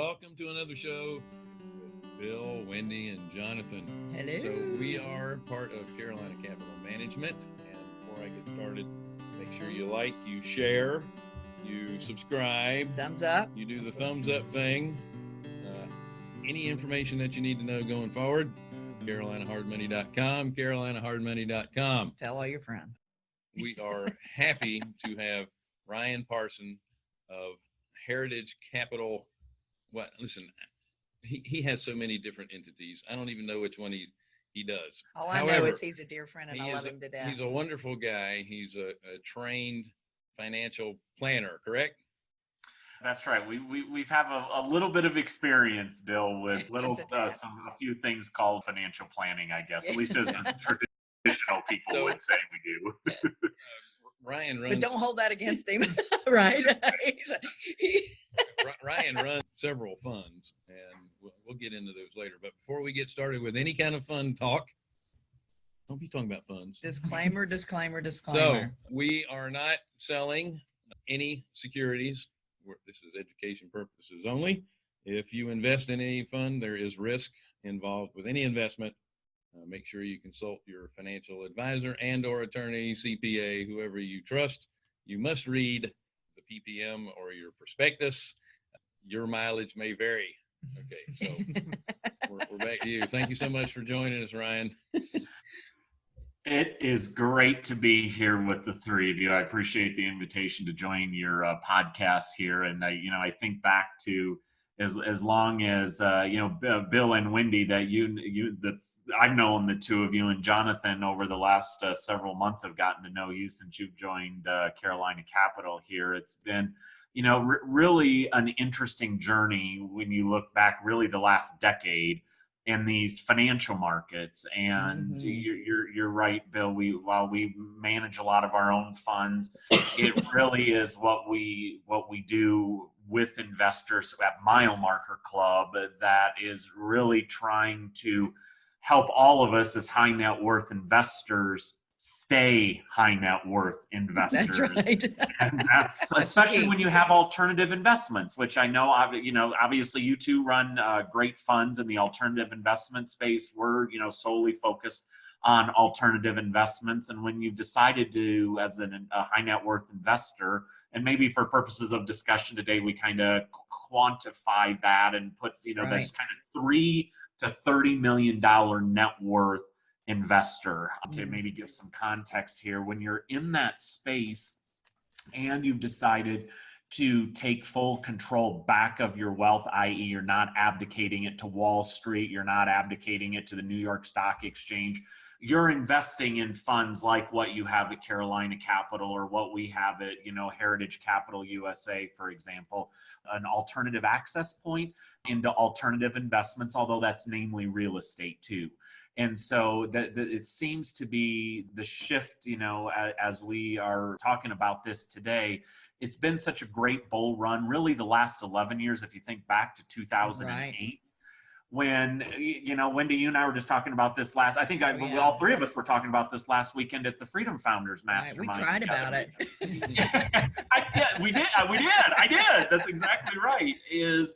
welcome to another show with Bill, Wendy, and Jonathan. Hello. So we are part of Carolina Capital Management. And before I get started, make sure you like, you share, you subscribe, Thumbs up. you do the thumbs up thing. Uh, any information that you need to know going forward, CarolinaHardMoney.com, CarolinaHardMoney.com. Tell all your friends. We are happy to have Ryan Parson of Heritage Capital. What? Listen, he, he has so many different entities. I don't even know which one he he does. All I know is he's a dear friend and he I love a- him to death. He's a wonderful guy. He's a, a trained financial planner, correct? That's right. We we we have a, a little bit of experience, Bill, with little a uh, some a few things called financial planning. I guess at least as traditional people So- would say we do. Ryan runs. but don't hold that against him, right? He's a- he- Ryan runs several funds, and we'll, we'll get into those later. But before we get started with any kind of fun talk, don't be talking about funds. disclaimer, disclaimer, disclaimer. So we are not selling any securities. We're- This is education purposes only. If you invest in any fund, there is risk involved with any investment. Uh, make sure you consult your financial advisor and or attorney, CPA, whoever you trust. You must read the PPM or your prospectus. Your mileage may vary. Okay, so we're, we're back to you. Thank you so much for joining us, Ryan. It is great to be here with the three of you. I appreciate the invitation to join your uh, podcast here, and I, you know, I think back to as as long as uh, you know B- Bill and Wendy that you you the I've known the two of you and Jonathan over the last uh, several months. I've gotten to know you since you've joined uh, Carolina Capital here. It's been you know re- really an interesting journey when you look back really the last decade in these financial markets and Mhm. you're, you're you're right bill we while we manage a lot of our own funds it really is what we what we do with investors at mile marker club that is really trying to help all of us as high net worth investors stay high net worth investors. That's right. and that's That's especially when you have alternative investments which i know you know obviously you two run uh, great funds in the alternative investment space. We're you know solely focused on alternative investments. And when you've decided to as an, a high net worth investor and maybe for purposes of discussion today we kind of quantify that and put you know this kind of three to 30 million dollar net worth investor to Mhm. maybe give some context here when you're in that space and you've decided to take full control back of your wealth i.e. you're not abdicating it to wall street you're not abdicating it to the new york stock exchange you're investing in funds like what you have at carolina capital or what we have at you know heritage capital usa for example an alternative access point into alternative investments although that's namely real estate too. And so that, that it seems to be the shift you know as, as we are talking about this today. It's been such a great bull run really the last 11 years if you think back to 2008 when you know wendy you and i were just talking about this last i think I, Oh, yeah. all three of us were talking about this last weekend at the freedom founders Right, we cried together. about it. I, yeah, we did. We did. I did. That's exactly right. Is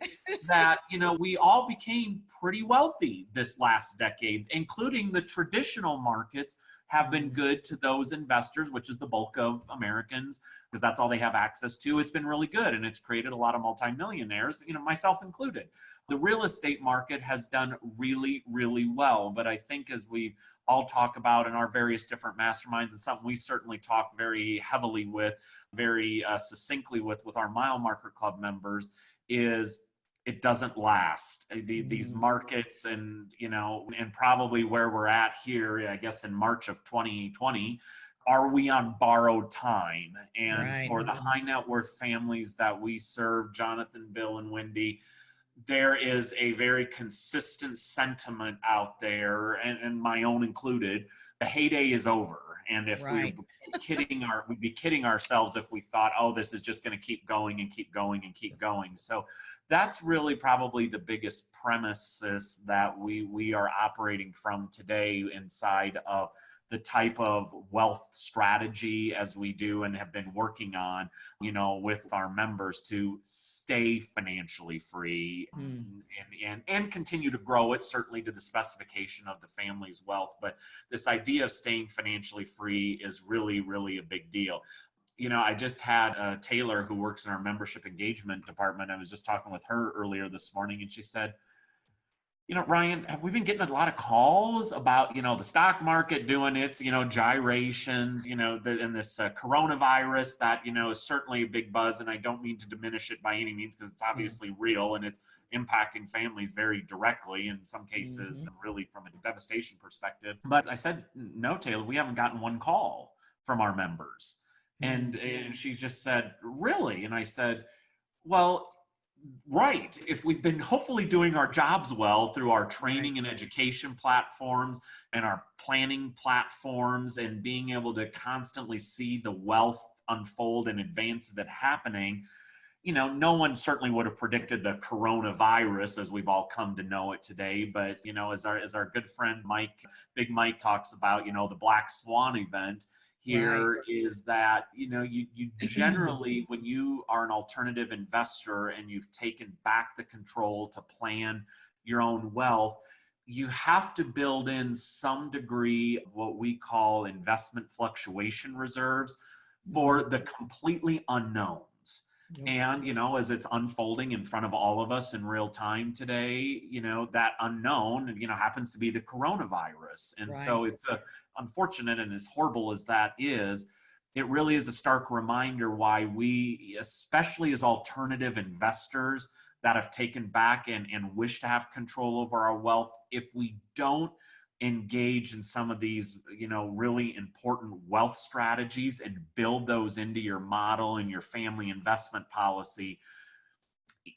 that you know we all became pretty wealthy this last decade, including the traditional markets have been mm-hmm. good to those investors, which is the bulk of Americans, because that's all they have access to. It's been really good, and it's created a lot of multimillionaires, you know, myself included. The real estate market has done really, really well, but I think as we all talk about in our various different masterminds, and something we certainly talk very heavily with very uh, succinctly with with our mile marker club members is it doesn't last Uh, the, these Mhm. markets and you know and probably where we're at here i guess in march of 2020 are we on borrowed time and Right. for the high net worth families that we serve jonathan bill and wendy there is a very consistent sentiment out there and, and my own included the heyday is over and if Right. we were kidding our we'd be kidding ourselves if we thought oh this is just going to keep going and keep going and keep going so that's really probably the biggest premises that we we are operating from today inside of the type of wealth strategy as we do and have been working on, you know, with our members to stay financially free Mm. and, and, and continue to grow it certainly to the specification of the family's wealth. But this idea of staying financially free is really, really a big deal you know, I just had a Taylor who works in our membership engagement department. I was just talking with her earlier this morning, and she said, you know, Ryan, have we been getting a lot of calls about, you know, the stock market doing its, you know, gyrations, you know, the, and this uh, coronavirus that, you know, is certainly a big buzz. And I don't mean to diminish it by any means because it's mm-hmm. obviously real and it's impacting families very directly in some cases, mm-hmm. really from a devastation perspective. But I said, no, Taylor, we haven't gotten one call from our members. Mm-hmm. And, and she just said, Really? And I said, Well, right. If we've been hopefully doing our jobs well through our training and education platforms and our planning platforms and being able to constantly see the wealth unfold in advance of it happening, you know, no one certainly would have predicted the coronavirus as we've all come to know it today. But, you know, as our, as our good friend Mike, Big Mike talks about, you know, the Black Swan event, here is that you know you you generally when you are an alternative investor and you've taken back the control to plan your own wealth you have to build in some degree of what we call investment fluctuation reserves for the completely unknowns Yep. and you know as it's unfolding in front of all of us in real time today you know that unknown you know happens to be the coronavirus and so it's a unfortunate and as horrible as that is it really is a stark reminder why we especially as alternative investors that have taken back and, and wish to have control over our wealth if we don't engage in some of these you know really important wealth strategies and build those into your model and your family investment policy.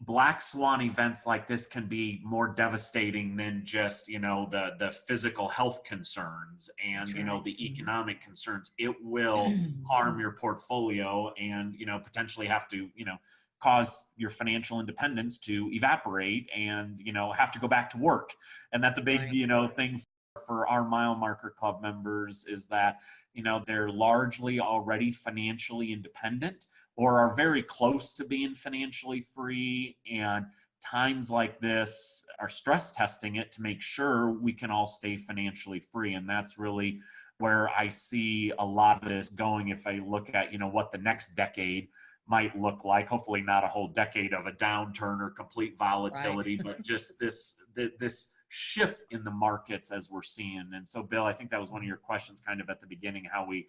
Black swan events like this can be more devastating than just you know the the physical health concerns and you know the Mhm. economic concerns. It will harm your portfolio and you know potentially have to you know cause your financial independence to evaporate and you know have to go back to work. And that's a big you know thing for our mile marker club members is that you know they're largely already financially independent or are very close to being financially free and times like this are stress testing it to make sure we can all stay financially free and that's really where i see a lot of this going if i look at you know what the next decade might look like. Hopefully not a whole decade of a downturn or complete volatility but just this this shift in the markets as we're seeing. And so bill i think that was one of mm-hmm. your questions kind of at the beginning how we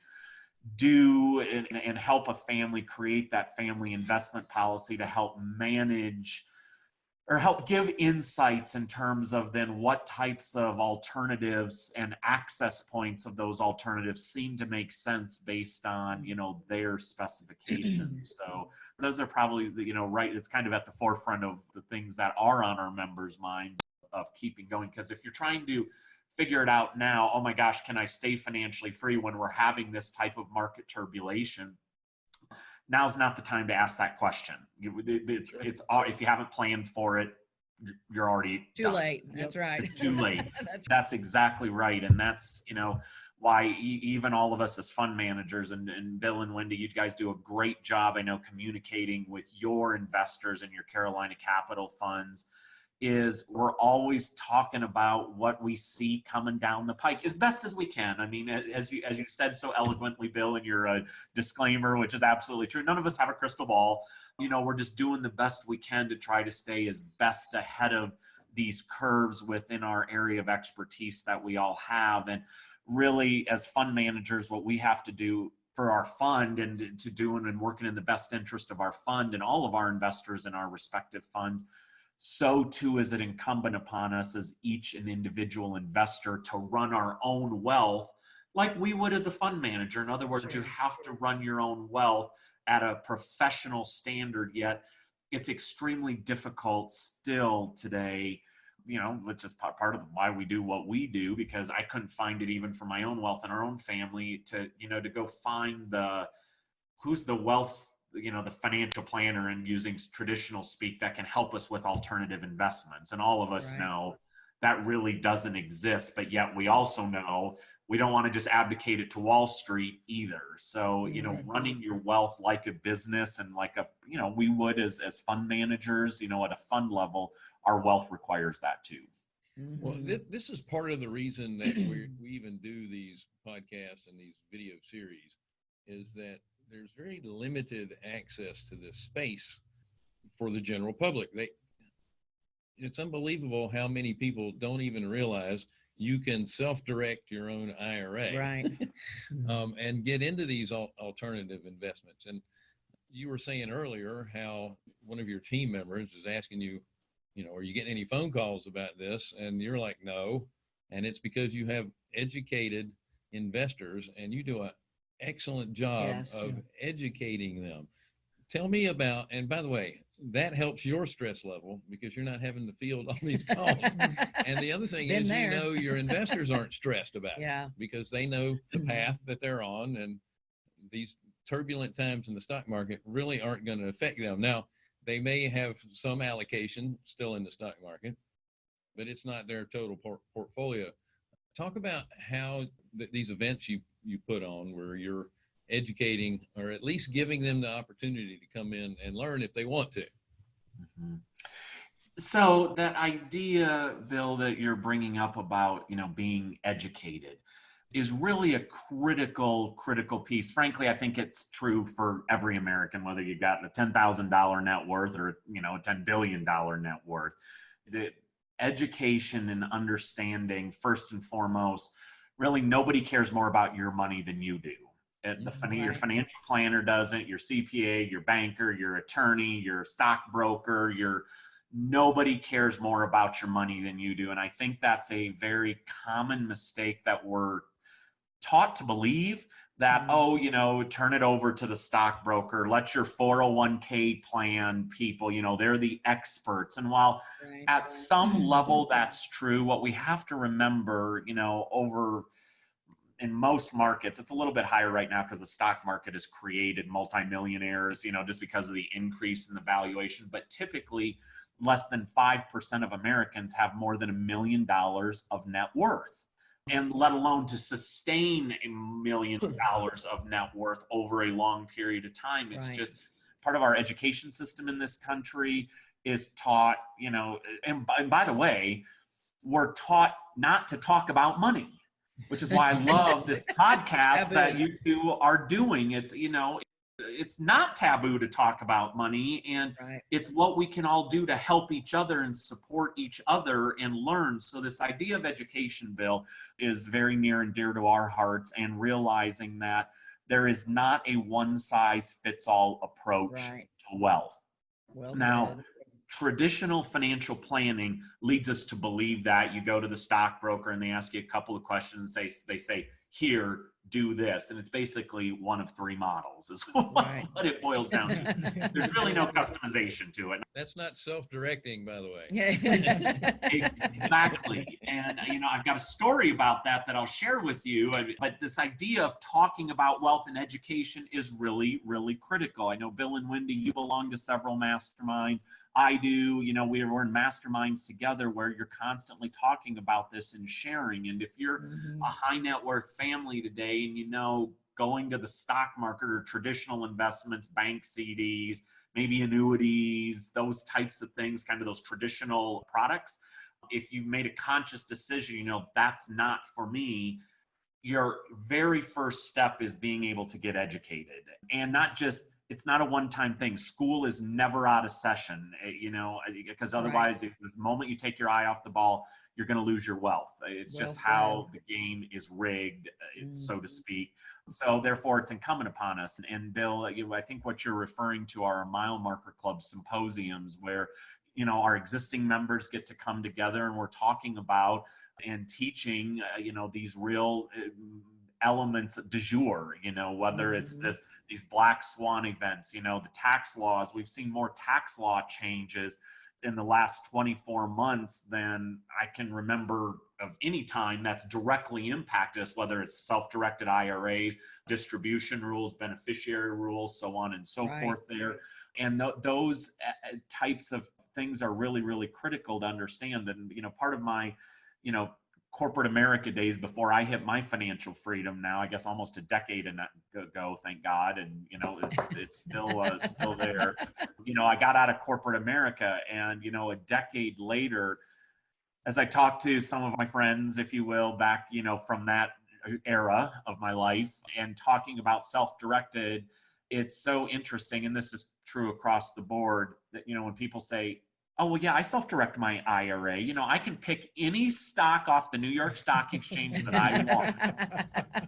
do and, and help a family create that family investment policy to help manage or help give insights in terms of then what types of alternatives and access points of those alternatives seem to make sense based on you know their specifications. So those are probably the you know right it's kind of at the forefront of the things that are on our members minds of keeping going because if you're trying to figure it out now oh my gosh can i stay financially free when we're having this type of market turbulation now's not the time to ask that question it's it's if you haven't planned for it you're already Too done. late. That's right. It's too late. That's that's exactly right and that's you know why even all of us as fund managers and, and bill and wendy you guys do a great job i know communicating with your investors and your carolina capital funds is we're always talking about what we see coming down the pike as best as we can i mean as you as you said so eloquently bill in your uh, disclaimer which is absolutely true none of us have a crystal ball you know we're just doing the best we can to try to stay as best ahead of these curves within our area of expertise that we all have. And really, as fund managers, what we have to do for our fund and to doing and working in the best interest of our fund and all of our investors in our respective funds, so too is it incumbent upon us as each an individual investor to run our own wealth like we would as a fund manager. In other words, you have to run your own wealth at a professional standard, yet it's extremely difficult still today you know which is part of why we do what we do because i couldn't find it even for my own wealth and our own family to you know to go find the who's the wealth you know the financial planner and using traditional speak that can help us with alternative investments and all of us Right. know that really doesn't exist but yet we also know we don't want to just abdicate it to Wall Street either. So, you know, Right. running your wealth like a business and like a, you know, we would as, as fund managers, you know, at a fund level, our wealth requires that too. Well, Mhm. this, this is part of the reason that we we even do these podcasts and these video series is that there's very limited access to this space for the general public. They it's unbelievable how many people don't even realize you can self-direct your own IRA Right. um, and get into these al- alternative investments. And you were saying earlier how one of your team members is asking you, you know, are you getting any phone calls about this? And you're like, no. And it's because you have educated investors and you do an excellent job Yes. of educating them. Tell me about, and by the way, that helps your stress level because you're not having to field all these calls. and the other thing Been is, there. you know, your investors aren't stressed about it Yeah. because they know the path that they're on and these turbulent times in the stock market really aren't going to affect them. Now, they may have some allocation still in the stock market, but it's not their total por- portfolio. Talk about how th- these events you you put on where you're educating or at least giving them the opportunity to come in and learn if they want to. Mhm. So that idea, Bill, that you're bringing up about you know being educated is really a critical critical piece. Frankly, I think it's true for every American, whether you've got a ten thousand dollar net worth or you know a ten billion dollar net worth. The education and understanding, first and foremost, really nobody cares more about your money than you do. And the mm-hmm, fin- your financial planner doesn't, your CPA, your banker, your attorney, your stockbroker, your nobody cares more about your money than you do. And I think that's a very common mistake that we're taught to believe that, Mhm. oh, you know, turn it over to the stockbroker, let your 401k plan people, you know, they're the experts. And while Right. at some level Mhm. that's true what we have to remember you know over in most markets it's a little bit higher right now because the stock market has created multimillionaires you know just because of the increase in the valuation but typically less than 5% of americans have more than a million dollars of net worth and let alone to sustain a million hmm. dollars of net worth over a long period of time it's Right. just part of our education system in this country is taught, you know, and by, and by the way, we're taught not to talk about money, which is why I love this podcast that you two are doing. It's, you know, it's not taboo to talk about money and Right. it's what we can all do to help each other and support each other and learn. So this idea of education, Bill, is very near and dear to our hearts and realizing that there is not a one size fits all approach Right. to wealth Well Now, said. traditional financial planning leads us to believe that you go to the stockbroker and they ask you a couple of questions they, they say here do this and it's basically one of three models is what, Right. what it boils down to there's really no customization to it That's not self-directing, by the way. Yeah. exactly and uh, you know i've got a story about that that i'll share with you but this idea of talking about wealth and education is really really critical i know bill and wendy you belong to several masterminds i do you know we're, we're in masterminds together where you're constantly talking about this and sharing and if you're Mhm. a high net worth family today and you know going to the stock market or traditional investments bank cds maybe annuities those types of things kind of those traditional products. If you've made a conscious decision you know that's not for me your very first step is being able to get educated. And not just it's not a one-time thing. School is never out of session eh, you know because Right. otherwise if the moment you take your eye off the ball you're going to lose your wealth it's Well just how the game is rigged uh, so to Mhm. speak so therefore it's incumbent upon us and bill uh, i think what you're referring to are mile marker club symposiums where you know our existing members get to come together and we're talking about and teaching uh, you know these real uh, elements de jour you know whether it's Mhm. this these black swan events you know the tax laws we've seen more tax law changes in the last 24 months than i can remember of any time that's directly impacted us whether it's self-directed iras distribution rules beneficiary rules so on and so Right. forth there and th- those uh, uh, types of things are really really critical to understand and you know part of my you know corporate America days before I hit my financial freedom. Now, I guess almost a decade ago, thank God, and you know it's it's still uh, still there. You know, I got out of corporate America, and you know, a decade later, as I talked to some of my friends, if you will, back you know from that era of my life, and talking about self-directed, it's so interesting, and this is true across the board that you know when people say oh well yeah i self-direct my ira you know i can pick any stock off the new york stock exchange that i want.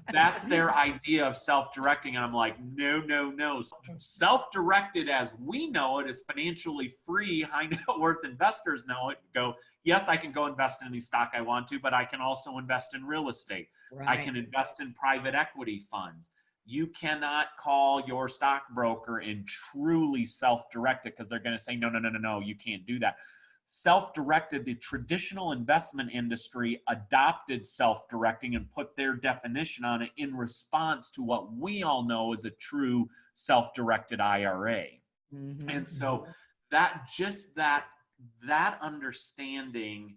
That's their idea of self-directing and i'm like no no no. Self-directed as we know it is financially free high net worth investors know it go yes i can go invest in any stock i want to but i can also invest in real estate. Right. i can invest in private equity funds you cannot call your stockbroker and truly self-directed because they're going to say no no no no no you can't do that. Self-directed the traditional investment industry adopted self-directing and put their definition on it in response to what we all know is a true self-directed ira Mhm. and so that just that that understanding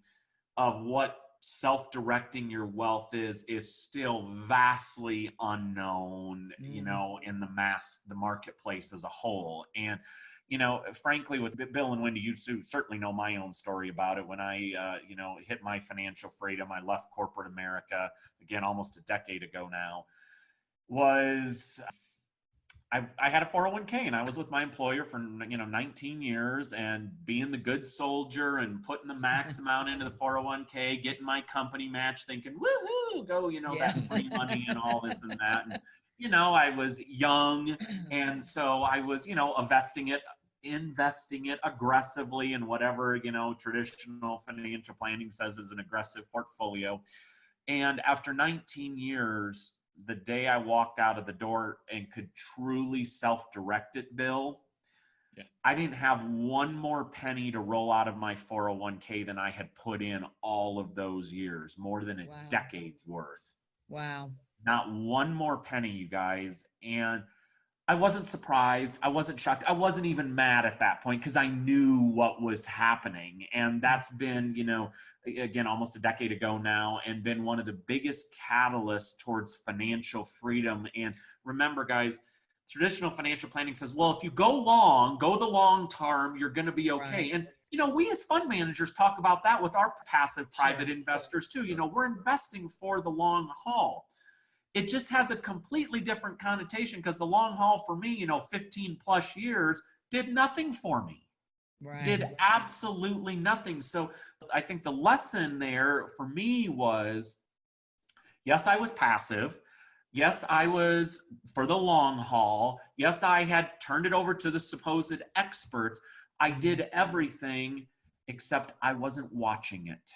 of what self-directing your wealth is is still vastly unknown you Mm. know in the mass the marketplace as a whole and you know frankly with bill and wendy you certainly know my own story about it when i uh, you know hit my financial freedom i left corporate america again almost a decade ago now was I, I had a 401k and I was with my employer for you know 19 years and being the good soldier and putting the max amount into the 401k, getting my company match, thinking woohoo, go you know Yeah. that free money and all this and that. And you know I was young and so I was you know investing it investing it aggressively in whatever you know traditional financial planning says is an aggressive portfolio. And after 19 years, the day I walked out of the door and could truly self direct it, Bill, Yeah. I didn't have one more penny to roll out of my 401k than I had put in all of those years, more than a Wow. decade's worth. Wow. Not one more penny, you guys. And I wasn't surprised. I wasn't shocked. I wasn't even mad at that point because I knew what was happening. And that's been, you know, again, almost a decade ago now, and been one of the biggest catalysts towards financial freedom. And remember, guys, traditional financial planning says, well, if you go long, go the long term, you're going to be okay. Right. And you know, we as fund managers talk about that with our passive private Sure. investors too. You know, we're investing for the long haul it just has a completely different connotation because the long haul for me, you know, 15 plus years did nothing for me. Right. Did absolutely nothing. So I think the lesson there for me was yes, I was passive. Yes, I was for the long haul. Yes, I had turned it over to the supposed experts. I mm-hmm. did everything except I wasn't watching it.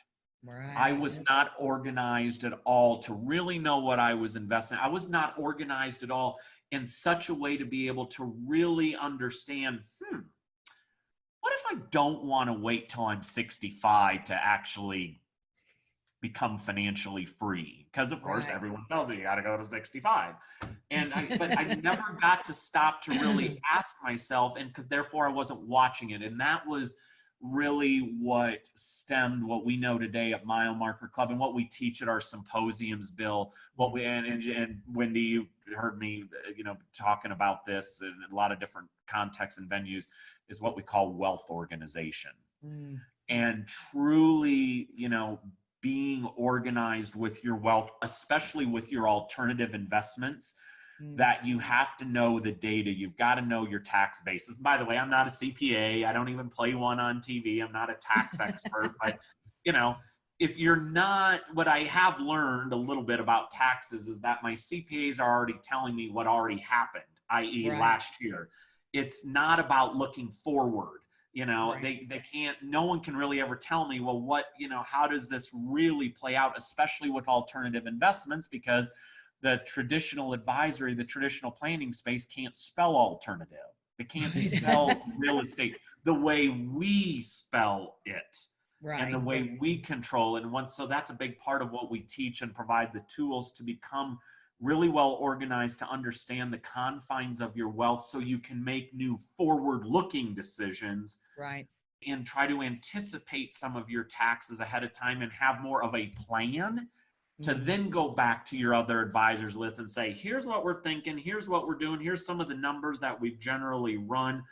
Right. I was not organized at all to really know what I was investing. I was not organized at all in such a way to be able to really understand, hmm, what if I don't want to wait till I'm 65 to actually become financially free? Because of course Right. everyone tells you you got to go to 65. And I but I never got to stop to really ask myself and because therefore I wasn't watching it. And that was really what stemmed what we know today at Mile Marker Club and what we teach at our symposiums, Bill. What we and, and, and Wendy, you've heard me, uh, you know, talking about this in a lot of different contexts and venues, is what we call wealth organization. Mm. And truly, you know, being organized with your wealth, especially with your alternative investments, Mm. that you have to know the data. You've got to know your tax basis. By the way, I'm not a CPA. I don't even play one on TV. I'm not a tax expert, but you know, if you're not, what I have learned a little bit about taxes is that my CPAs are already telling me what already happened, i.e., Right. last year. It's not about looking forward. You know, Right. they they can't. No one can really ever tell me, well, what you know, how does this really play out, especially with alternative investments, because the traditional advisory, the traditional planning space can't spell alternative. They can't spell real estate the way we spell it Right. and the way we control. And once, so that's a big part of what we teach and provide the tools to become really well organized to understand the confines of your wealth so you can make new forward looking decisions Right. and try to anticipate some of your taxes ahead of time and have more of a plan to Mhm. then go back to your other advisors with and say, here's what we're thinking, here's what we're doing, here's some of the numbers that we've generally run.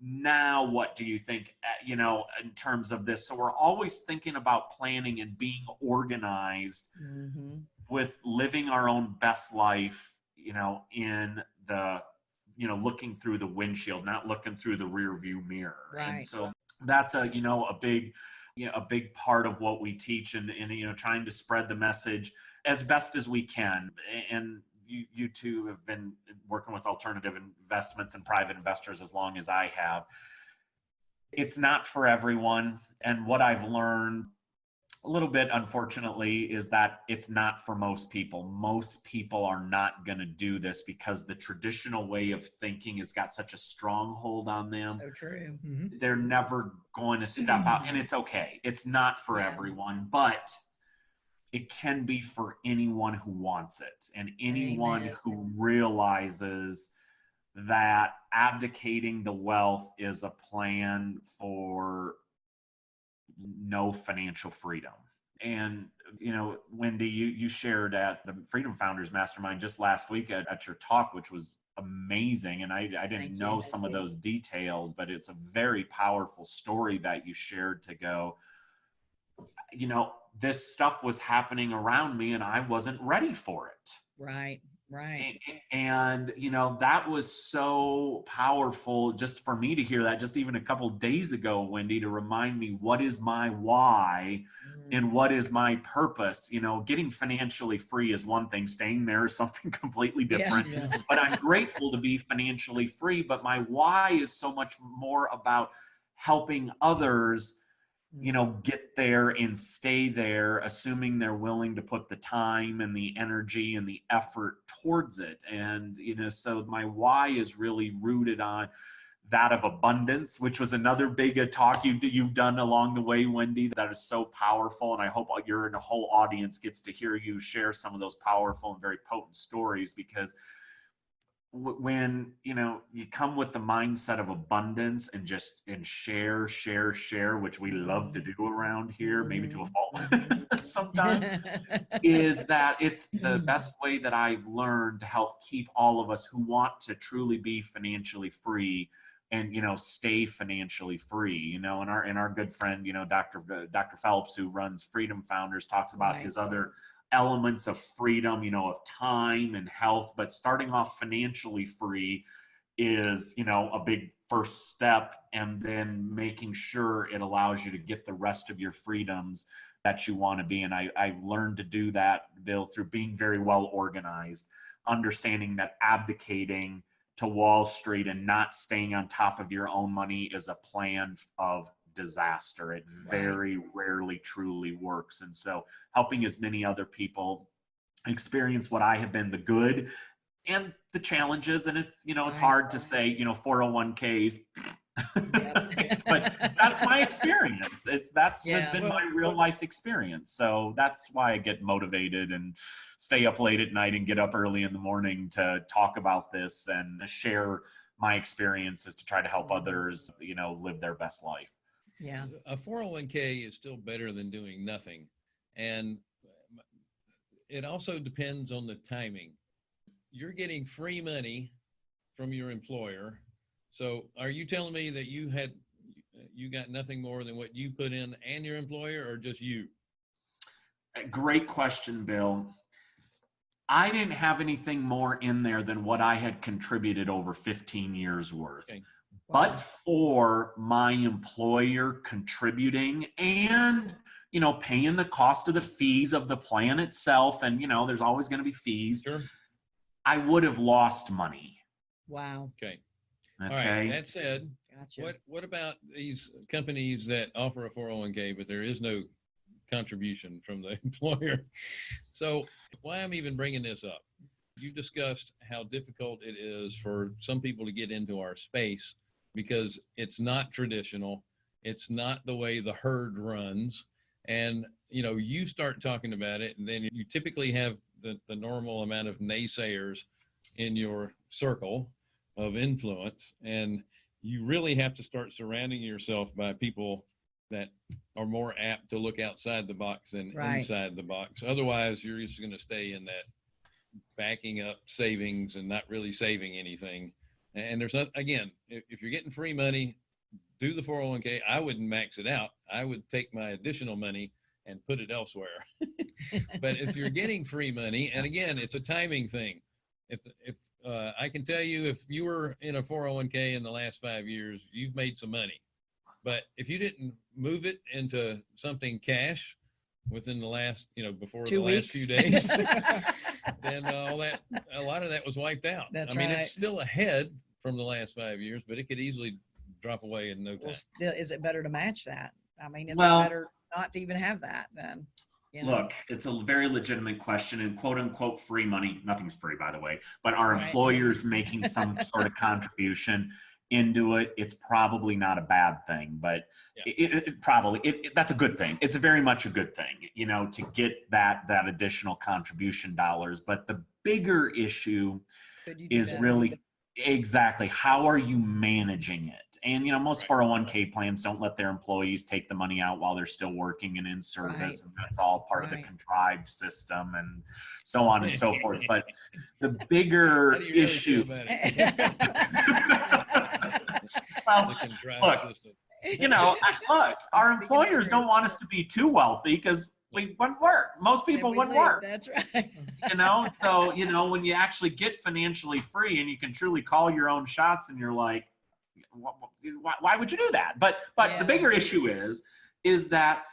Now, what do you think, uh, you know, in terms of this? So we're always thinking about planning and being organized Mhm. with living our own best life, you know, in the, you know, looking through the windshield, not looking through the rear view mirror. And so that's a, you know, a big, you know, a big part of what we teach and, and, you know, trying to spread the message as best as we can. And you, you two have been working with alternative investments and private investors as long as I have. It's not for everyone. And what I've learned a little bit unfortunately is that it's not for most people most people are not going to do this because the traditional way of thinking has got such a stronghold on them So true. Mm-hmm. they're never going to step out and it's okay it's not for Yeah. everyone but it can be for anyone who wants it and anyone Amen. who realizes that abdicating the wealth is a plan for no financial freedom and you know wendy you you shared at the freedom founders mastermind just last week at, at your talk which was amazing and i, I didn't Thank you, know thank some of you. those details but it's a very powerful story that you shared to go you know this stuff was happening around me and i wasn't ready for it Right. Right. and you know that was so powerful just for me to hear that just even a couple days ago wendy to remind me what is my why Mm. and what is my purpose you know getting financially free is one thing staying there is something completely Yeah. different Yeah. but i'm grateful to be financially free but my why is so much more about helping others you know get there and stay there assuming they're willing to put the time and the energy and the effort towards it. And you know so my why is really rooted on that of abundance which was another big talk you've, you've done along the way wendy that is so powerful. And i hope your whole audience gets to hear you share some of those powerful and very potent stories because when you know you come with the mindset of abundance and just and share share share which we love to do around here maybe to a fault Mhm. sometimes is that it's the Mhm. best way that I've learned to help keep all of us who want to truly be financially free and you know stay financially free you know and our and our good friend you know Dr. uh, Dr. Phelps who runs Freedom Founders talks about Right. his other elements of freedom you know of time and health but starting off financially free is you know a big first step and then making sure it allows you to get the rest of your freedoms that you want to be and I, i've learned to do that bill through being very well organized understanding that abdicating to wall street and not staying on top of your own money is a plan of disaster it Right. very rarely truly works and so helping as many other people experience what i have been the good and the challenges and it's you know it's Right. hard to say you know 401ks Yep. but that's my experience it's that's has been well- my real life experience so that's why i get motivated and stay up late at night and get up early in the morning to talk about this and share my experiences to try to help Mhm. others you know live their best life Yeah. A 401k is still better than doing nothing. And uh, it also depends on the timing. You're getting free money from your employer. So are you telling me that you had, you got nothing more than what you put in and your employer or just you? Great question, Bill. I didn't have anything more in there than what I had contributed over 15 years worth. Okay. But for my employer contributing and you know paying the cost of the fees of the plan itself and you know there's always going to be fees Sure. I would have lost money. Wow. Okay. Okay. All right. That said, Gotcha. What what about these companies that offer a 401k, but there is no contribution from the employer? So why I'm even bringing this up? You discussed how difficult it is for some people to get into our space because it's not traditional. It's not the way the herd runs. And you know, you start talking about it, and then you typically have the, the normal amount of naysayers in your circle of influence. And you really have to start surrounding yourself by people that are more apt to look outside the box than Right. inside the box. Otherwise, you're just going to stay in that backing up savings and not really saving anything. And there's not, again, if, if you're getting free money, do the 401k. I wouldn't max it out. I would take my additional money and put it elsewhere. but if you're getting free money, and again, it's a timing thing. If, if uh, I can tell you, if you were in a 401k in the last five years, you've made some money. But if you didn't move it into something cash within the last, you know, before Two the last few days, then uh, all that, a lot of that was wiped out. That's I mean, right. it's still ahead from the last five years, but it could easily drop away in no Well, time. still, is it better to match that? I mean, is Well- it better not to even have that then? You know? Look, it's a very legitimate question and quote unquote free money. Nothing's free, by the way, but are Right. employers making some sort of contribution into it? It's probably not a bad thing, but Yeah. it, it, it probably, it, it- that's a good thing. It's very much a good thing, you know, to get that, that additional contribution dollars. But the bigger issue Could you do is that? really exactly how are you managing it and you know most Right. 401k plans don't let their employees take the money out while they're still working and in service Right. and that's all part of the contrived system and so on and so forth but the bigger really issue about it? well look, you know look our employers don't want us to be too wealthy because we wouldn't work. Most people wouldn't leave, work. That's right. you know so you know when you actually get financially free and you can truly call your own shots and you're like wh- wh- why, why would you do that? But but the bigger issue is is that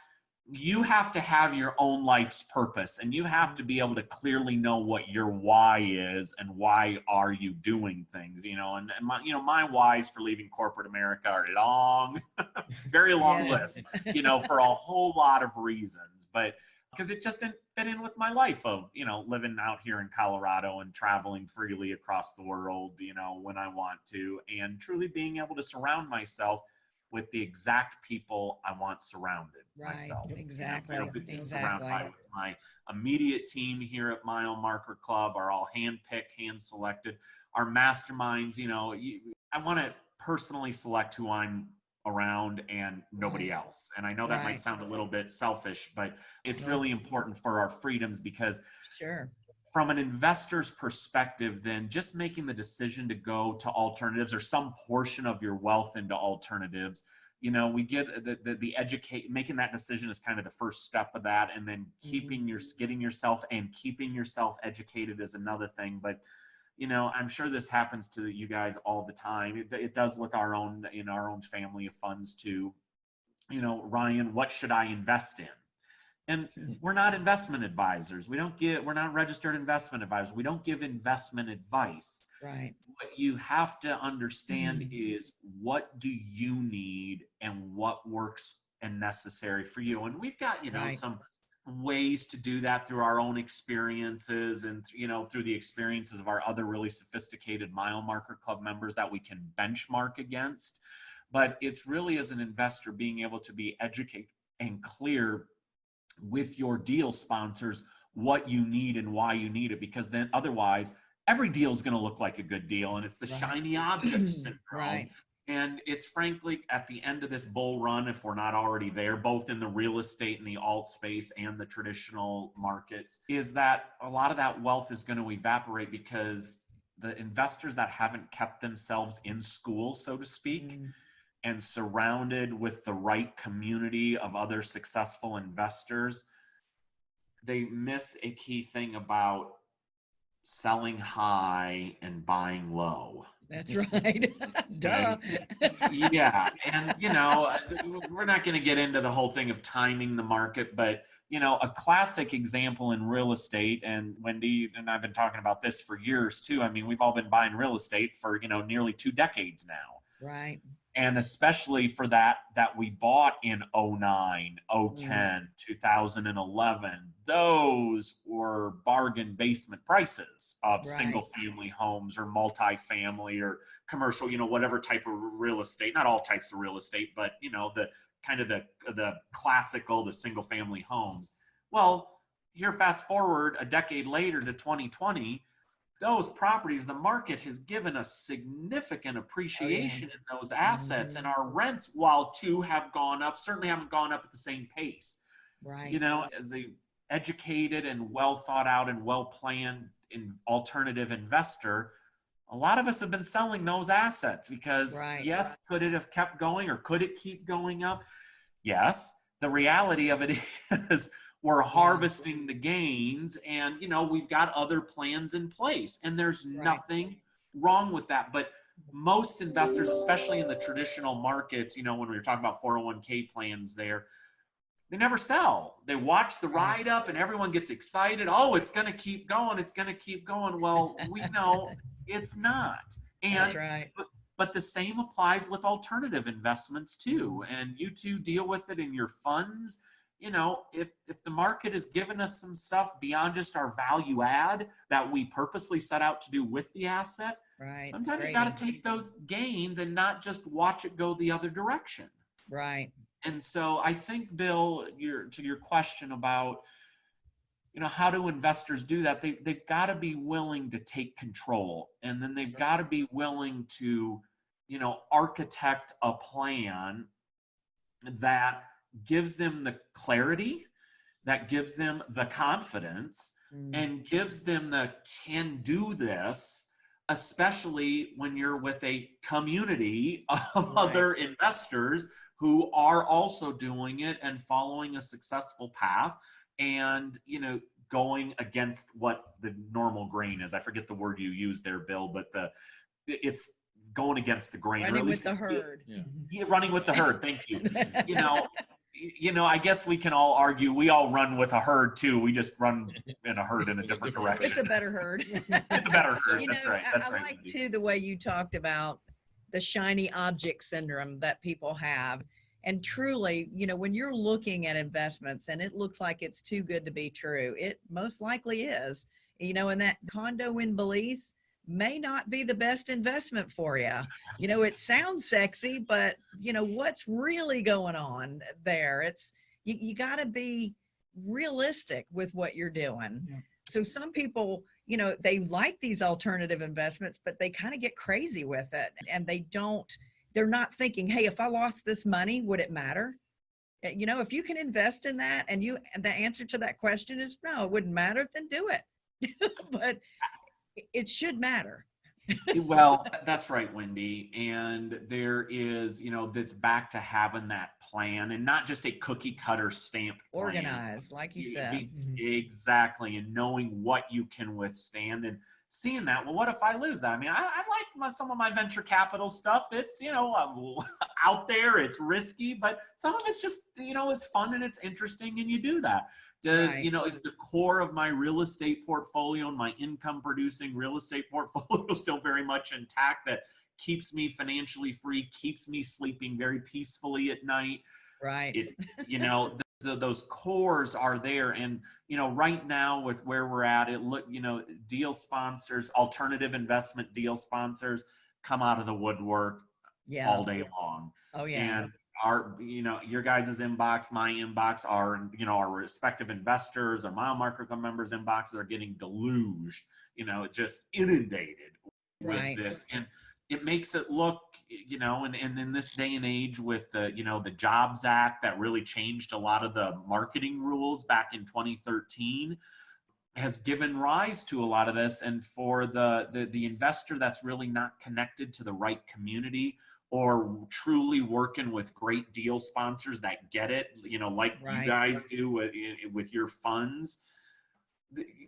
you have to have your own life's purpose and you have to be able to clearly know what your why is and why are you doing things you know and, and my you know my whys for leaving corporate america are long very long Yeah. list you know, for a whole lot of reasons. But because it just didn't fit in with my life of, you know, living out here in Colorado and traveling freely across the world, you know, when I want to, and truly being able to surround myself with the exact people I want surrounded Right, myself. exactly, you know, be- surrounded exactly. my immediate team here at Mile Marker Club are all hand-picked, hand-selected. Our masterminds, you know, you, I want to personally select who I'm around and nobody else. And I know that might sound a little bit selfish, but it's really important for our freedoms because Sure. From an investor's perspective, then just making the decision to go to alternatives or some portion of your wealth into alternatives, you know, we get the, the, the educate, making that decision is kind of the first step of that. And then keeping your, mm-hmm. getting yourself and keeping yourself educated is another thing. But, you know, I'm sure this happens to you guys all the time. It, it does with our own, in our own family of funds too. You know, Ryan, what should I invest in? And hmm. we're not investment advisors. We don't get, we're not registered investment advisors. We don't give investment advice. Right. What you have to understand hmm. is what do you need and what works and necessary for you. And we've got, you know, Right. some ways to do that through our own experiences and, you know, through the experiences of our other really sophisticated mile marker club members that we can benchmark against. But it's really as an investor being able to be educated and clear with your deal sponsors what you need and why you need it because then otherwise every deal is going to look like a good deal and it's the Right. shiny object syndrome Right. and it's frankly at the end of this bull run if we're not already there both in the real estate and the alt space and the traditional markets is that a lot of that wealth is going to evaporate because the investors that haven't kept themselves in school so to speak Mm, and surrounded with the right community of other successful investors, they miss a key thing about selling high and buying low. That's right. Duh. yeah, and you know, we're not going to get into the whole thing of timing the market, but you know, a classic example in real estate, and Wendy and I've been talking about this for years too. I mean, we've all been buying real estate for you know nearly two decades now Right. And especially for that that we bought in 09 010 mm. 2011 those were bargain basement prices of Right. single family homes or multifamily or commercial you know whatever type of real estate not all types of real estate but you know the kind of the the classical the single family homes well here fast forward a decade later to 2020 those properties, the market has given us significant oh, appreciation in those assets, and mm-hmm. our rents, while two have gone up, certainly haven't gone up at the same pace. Right. You know, as a educated and well thought out and well planned in alternative investor, a lot of us have been selling those assets because Right. yes, could it have kept going or could it keep going up? Yes. The reality of it is we're harvesting the gains and you know we've got other plans in place. And there's Right. nothing wrong with that. But most investors especially in the traditional markets you know when we were talking about 401k plans there they never sell. They watch the ride up and everyone gets excited. Oh it's going to keep going. It's going to keep going. Well we know it's not. And right. but the same applies with alternative investments too. And you two deal with it in your funds you know if if the market has given us some stuff beyond just our value add that we purposely set out to do with the asset Right. sometimes you got to take those gains and not just watch it go the other direction Right. and so I think, Bill, your to your question about, you know, how do investors do that? They they've got to be willing to take control, and then they've got to be willing to, you know, architect a plan that gives them the clarity, that gives them the confidence, Mm. and gives them the can do this especially when you're with a community of Right. other investors who are also doing it and following a successful path and you know going against what the normal grain is i forget the word you use there bill but the it's going against the grain or Running at with the herd. Yeah. yeah, running with the herd thank you you know y- you know i guess we can all argue we all run with a herd too we just run in a herd in a different Different direction It's a better herd. it's a better herd You that's know, right I- that's I right like too the way you talked about the shiny object syndrome that people have. And truly, you know, when you're looking at investments and it looks like it's too good to be true, it most likely is. You know, and that condo in Belize may not be the best investment for you. You know, it sounds sexy, but you know, what's really going on there? It's you, you got to be realistic with what you're doing. Yeah. So some people, you know, they like these alternative investments, but they kind of get crazy with it and they don't, they're not thinking, hey, if I lost this money, would it matter? Uh, You know, if you can invest in that and you, and the answer to that question is no, it wouldn't matter, then do it. but it- it should matter. well that's right wendy and there is you know that's back to having that plan and not just a cookie cutter stamp. Organized, like you You- said. be- exactly and knowing what you can withstand and seeing that well what if i lose that i mean i, I like my, some of my venture capital stuff it's you know uh, out there it's risky but some of it's just you know it's fun and it's interesting and you do that does Right. you know is the core of my real estate portfolio and my income producing real estate portfolio still very much intact that keeps me financially free keeps me sleeping very peacefully at night Right. it you know the, the, those cores are there and you know right now with where we're at it look you know deal sponsors alternative investment deal sponsors come out of the woodwork yeah. all day long Oh yeah. and our you know your guys' inbox my inbox our you know our respective investors or mile marker members inboxes are getting deluged you know just inundated with Right. this and it makes it look you know and, and in this day and age with the you know the jobs act that really changed a lot of the marketing rules back in 2013 has given rise to a lot of this and for the the, the investor that's really not connected to the right community or truly working with great deal sponsors that get it you know like Right. you guys do with, with your funds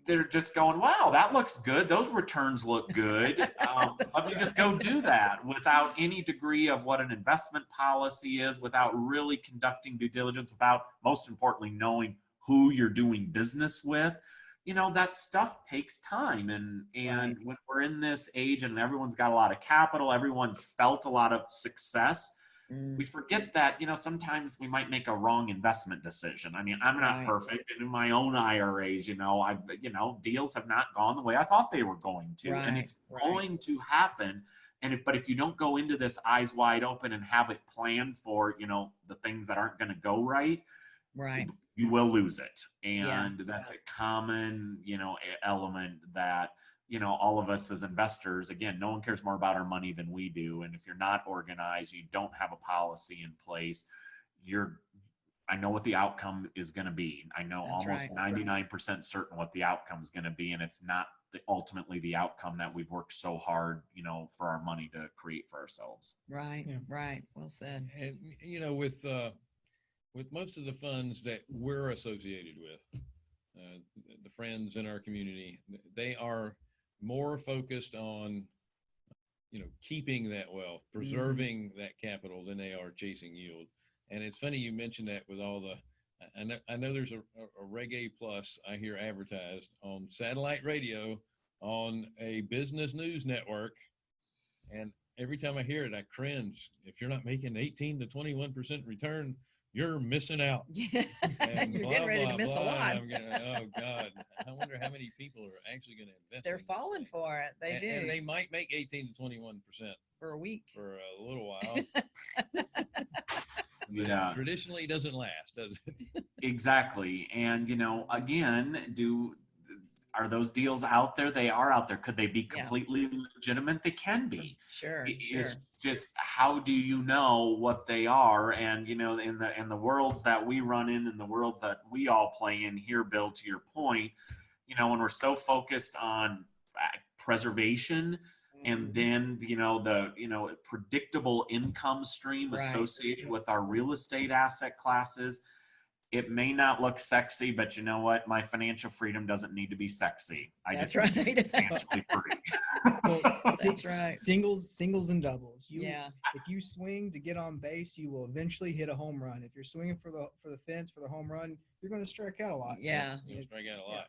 they're just going wow that looks good. Those returns look good. Um, let me just go do that without any degree of what an investment policy is without really conducting due diligence without most importantly knowing who you're doing business with you know that stuff takes time and and when we're in this age and everyone's got a lot of capital everyone's felt a lot of success Mm, we forget that you know sometimes we might make a wrong investment decision i mean i'm not Right. perfect and in my own iras you know i've you know deals have not gone the way i thought they were going to and it's right. going to happen and if but if you don't go into this eyes wide open and have it planned for you know the things that aren't going to go right right. You will lose it Yeah. and that's a common you know element that you know, all of us as investors, again, no one cares more about our money than we do. And if you're not organized, you don't have a policy in place, you're, I know what the outcome is going to be. I know That's almost right. 99% certain what the outcome is going to be. And it's not the, ultimately the outcome that we've worked so hard, you know, for our money to create for ourselves. Right, Yeah. right. Well said. And you know, with uh, with most of the funds that we're associated with, uh, the friends in our community, they are more focused on, you know, keeping that wealth, preserving that capital than they are chasing yield. And it's funny you mentioned that with all the. I- I know, I know there's a, a, a Reg A Plus I hear advertised on satellite radio on a business news network, and every time I hear it, I cringe. If you're not making 18 to 21 percent return, you're missing out. Yeah, And you're blah, getting ready to miss a blah, and lot. I'm getting, oh God, I wonder how many people are actually going to invest. They're in this falling thing. for it. They and, do and they might make 18 to 21 percent for a week. for a little while. Yeah. Traditionally, doesn't last, does it? Exactly. And, you know, again, do are those deals out there? They are out there. Could they be Yeah. completely legitimate? They can be. Sure, It- sure. It's just how do you know what they are? And you know, in the in the worlds that we run in, and the worlds that we all play in here, Bill, to your point, you know, when we're so focused on uh, preservation Mm-hmm. and then you know the you know predictable income stream Right. associated with our real estate asset classes it may not look sexy but you know what my financial freedom doesn't need to be sexy i That's just need to be right. financially free Well, That's right. Singles, singles, and doubles. You, Yeah, if you swing to get on base, you will eventually hit a home run. If you're swinging for the for the fence for the home run, you're going to strike out a lot. yeah. You'll strike out a lot.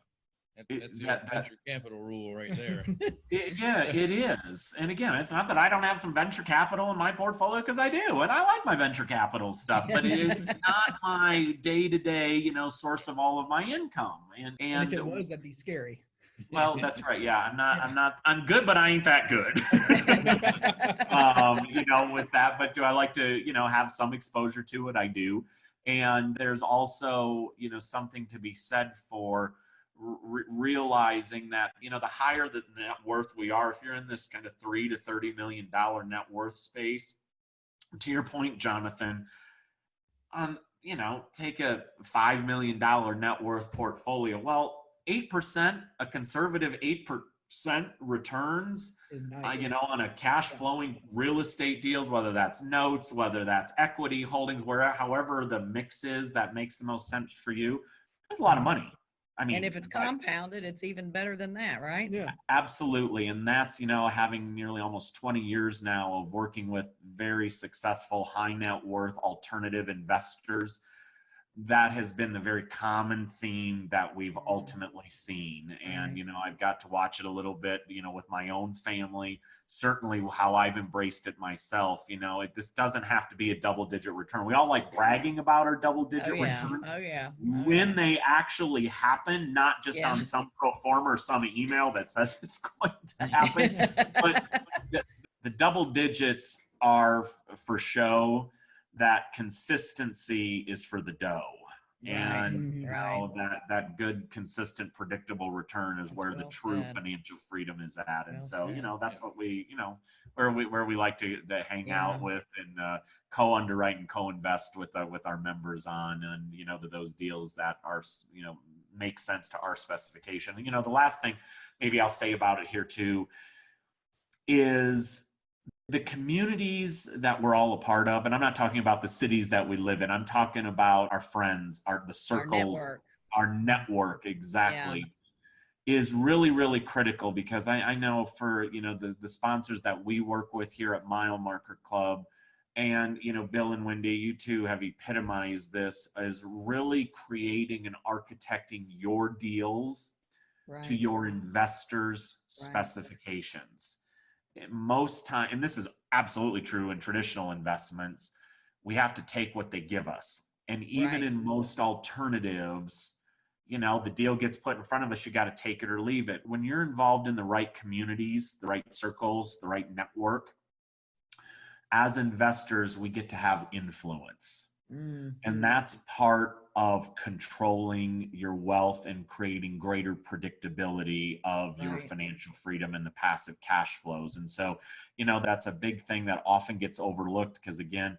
That, It- that's the that- old that- venture capital rule right there. It- yeah, it is. And again, it's not that I don't have some venture capital in my portfolio because I do, and I like my venture capital stuff, but it is not my day to day, you know, source of all of my income. And And and if it was, that'd be scary. well, that's right. Yeah, I'm not. I'm not. I'm good, but I ain't that good. um, you know, with that. But do I like to, you know, have some exposure to it? I do. And there's also, you know, something to be said for re- realizing that, you know, the higher the net worth we are, if you're in this kind of three to thirty million dollar net worth space, to your point, Jonathan, on you know, take a five million dollar net worth portfolio. Well, eight percent, a conservative eight percent returns It's uh, you know, on a cash flowing real estate deals, whether that's notes, whether that's equity holdings, where however the mix is that makes the most sense for you, that's a lot of mm-hmm. money. I mean, And if it's but- compounded, it's even better than that, right? Yeah. absolutely, and that's you know having nearly almost 20 years now of working with very successful high net worth alternative investors. That has been the very common theme that we've Mhm. ultimately seen. And, you know, I've got to watch it a little bit, you know, with my own family, certainly how I've embraced it myself. You know, it, this doesn't have to be a double digit return. We all like bragging about our double digit Oh, yeah. return Oh, yeah. Oh, when yeah. they actually happen, not just Yeah. on some pro forma or some email that says it's going to happen. but the double digits are for show. That consistency is for the dough. Right, And you right. know that that good, consistent, predictable return is That's where the true said. financial freedom is at. And Well so you know that's what we you know where we where we like to, to hang Yeah. out with and uh, co-underwrite and co-invest with uh, with our members on and you know to those deals that are you know make sense to our specification. And you know the last thing maybe I'll say about it here too is the communities that we're all a part of and I'm not talking about the cities that we live in. I'm talking about our friends, our the Our circles network. our network exactly is really really critical because I, I know for you know the the sponsors that we work with here at mile marker club and you know bill and wendy you two have epitomized this as really creating and architecting your deals to your investors Right. specifications most time and this is absolutely true in traditional investments we have to take what they give us. And even Right. in most alternatives you know the deal gets put in front of us you got to take it or leave it. When you're involved in the right communities the right circles the right network as investors we get to have influence Mm, And that's part of controlling your wealth and creating greater predictability of your financial freedom and the passive cash flows. And so, you know, that's a big thing that often gets overlooked because, again,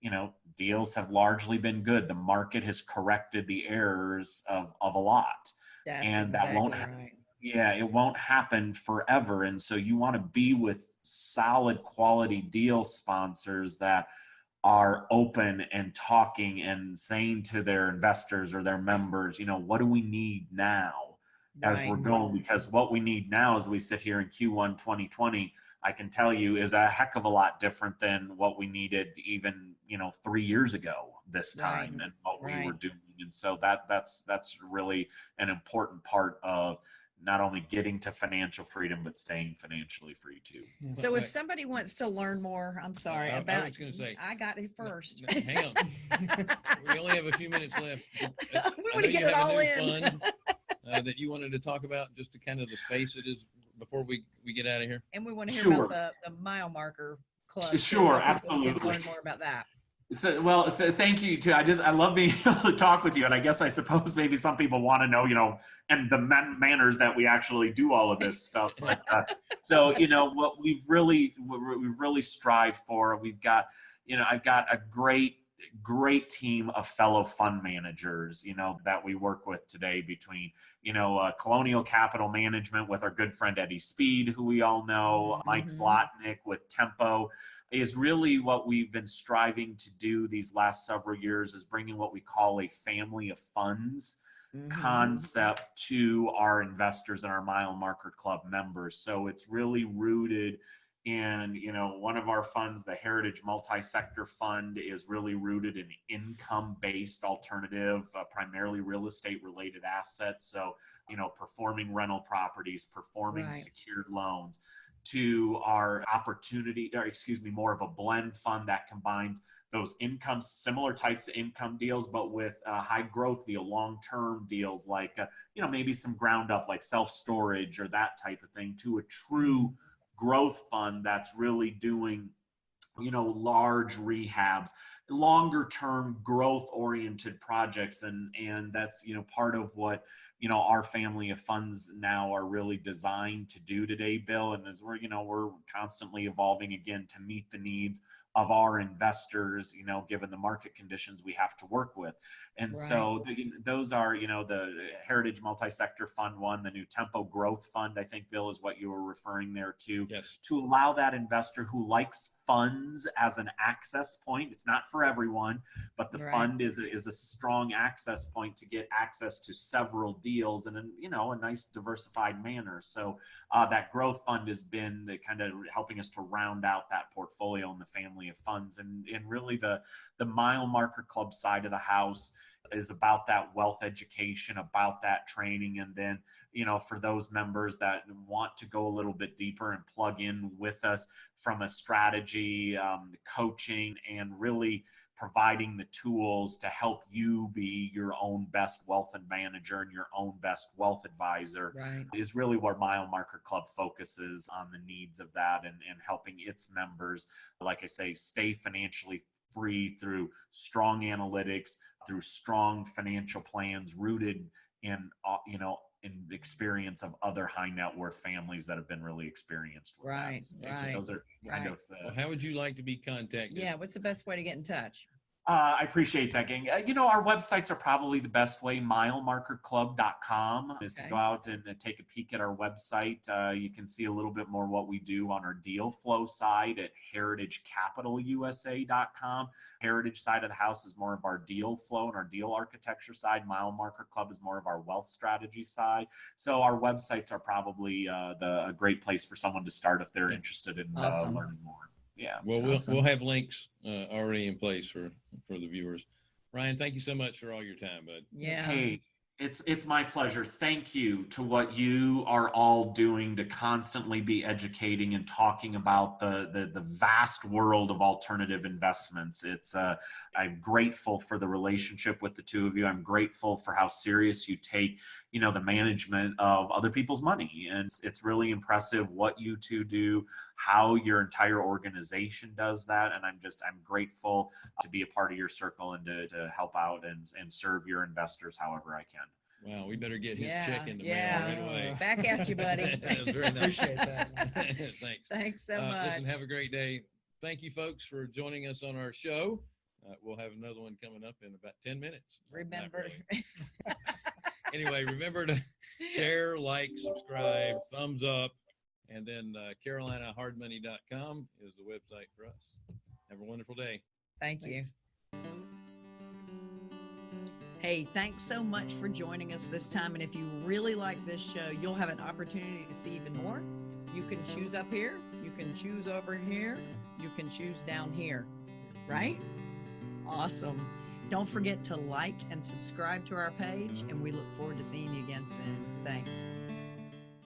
you know, deals have largely been good. The market has corrected the errors of, of a lot. that's And that won't exactly ha- right. Yeah, it won't happen forever. And so you want to be with solid quality deal sponsors that are open and talking and saying to their investors or their members, you know, what do we need now as we're going? Because what we need now as we sit here in Q1 2020, I can tell you is a heck of a lot different than what we needed even, you know, three years ago this Right. time and what we were doing. And so that that's that's really an important part of not only getting to financial freedom but staying financially free too. Yeah. So Well, if somebody wants to learn more, I'm sorry I- I was gonna say- I got it first. No, hang on. We only have a few minutes left. Uh, We want to get it all in. fund, uh, that you wanted to talk about, just to kind of the space it is before we, we get out of here. And we want to hear Sure. about the, the mile marker club. Sure, so absolutely. Learn more about that. So, well, th- thank you too. I just, I love being able to talk with you. And I guess I suppose maybe some people want to know, you know, and the man- manners that we actually do all of this stuff. But, uh, so, you know, what we've really, what we've really strived for, we've got, you know, I've got a great, great team of fellow fund managers, you know, that we work with today between, you know, uh, Colonial Capital Management with our good friend Eddie Speed, who we all know, Mike Mhm. Zlotnick with Tempo is really what we've been striving to do these last several years is bringing what we call a family of funds Mhm. concept to our investors and our mile marker club members so it's really rooted in you know one of our funds the heritage multi-sector fund is really rooted in income based alternative uh, primarily real estate related assets so you know performing rental properties performing Right. secured loans to our opportunity or excuse me more of a blend fund that combines those income similar types of income deals but with uh, high growth deal long term deals like uh, you know maybe some ground up like self storage or that type of thing to a true growth fund that's really doing you know large rehabs longer term growth oriented projects and and that's you know part of what you know our family of funds now are really designed to do today bill and as we're you know we're constantly evolving again to meet the needs of our investors you know given the market conditions we have to work with and so the, those are you know the heritage multi-sector fund one the new tempo growth fund i think bill is what you were referring there to Yes. to allow that investor who likes funds as an access point. It's not for everyone, but the Right. fund is a, is a strong access point to get access to several deals in a you know a nice diversified manner. So uh, that growth fund has been kind of helping us to round out that portfolio in the family of funds, and and really the the mile marker club side of the house is about that wealth education, about that training, and then you know for those members that want to go a little bit deeper and plug in with us from a strategy, um, coaching, and really providing the tools to help you be your own best wealth and manager and your own best wealth advisor Right. is really where Mile Marker Club focuses on the needs of that and, and helping its members, like I say, stay financially free through strong analytics, through strong financial plans rooted in, uh, you know, in experience of other high net worth families that have been really experienced with Right, that. So right, Those are kind right. of uh, Well, how would you like to be contacted? Yeah. What's the best way to get in touch? Uh, I appreciate that, gang. Uh, you know, our websites are probably the best way. Milemarkerclub.com is to go out and uh, take a peek at our website. Uh, you can see a little bit more what we do on our deal flow side at heritagecapitalusa.com. Heritage side of the house is more of our deal flow and our deal architecture side. Mile Marker Club is more of our wealth strategy side. So our websites are probably uh, the a great place for someone to start if they're interested in Awesome. uh, learning more. Yeah. Well, we'll, Awesome. we'll have links uh, already in place for, for the viewers. Ryan, thank you so much for all your time, bud. Yeah. Hey, it's it's my pleasure. Thank you to what you are all doing to constantly be educating and talking about the the, the vast world of alternative investments. It's uh, I'm grateful for the relationship with the two of you. I'm grateful for how serious you take you know the management of other people's money and it's, it's really impressive what you two do how your entire organization does that and i'm just i'm grateful to be a part of your circle and to, to help out and, and serve your investors however i can Wow, we better get his Yeah, check in the yeah. mail right away. Back at you, buddy. That was very nice. Appreciate that. Thanks. Thanks so Uh, much. Listen, have a great day. Thank you, folks, for joining us on our show. Uh, we'll have another one coming up in about 10 minutes. Not Remember, really. Anyway, remember to share, like, subscribe, thumbs up, and then uh, carolinahardmoney.com is the website for us. Have a wonderful day. thank you. Hey, thanks so much for joining us this time. And if you really like this show, you'll have an opportunity to see even more. You can choose up here, you can choose over here, you can choose down here, right? Awesome. Don't forget to like and subscribe to our page, and we look forward to seeing you again soon. Thanks.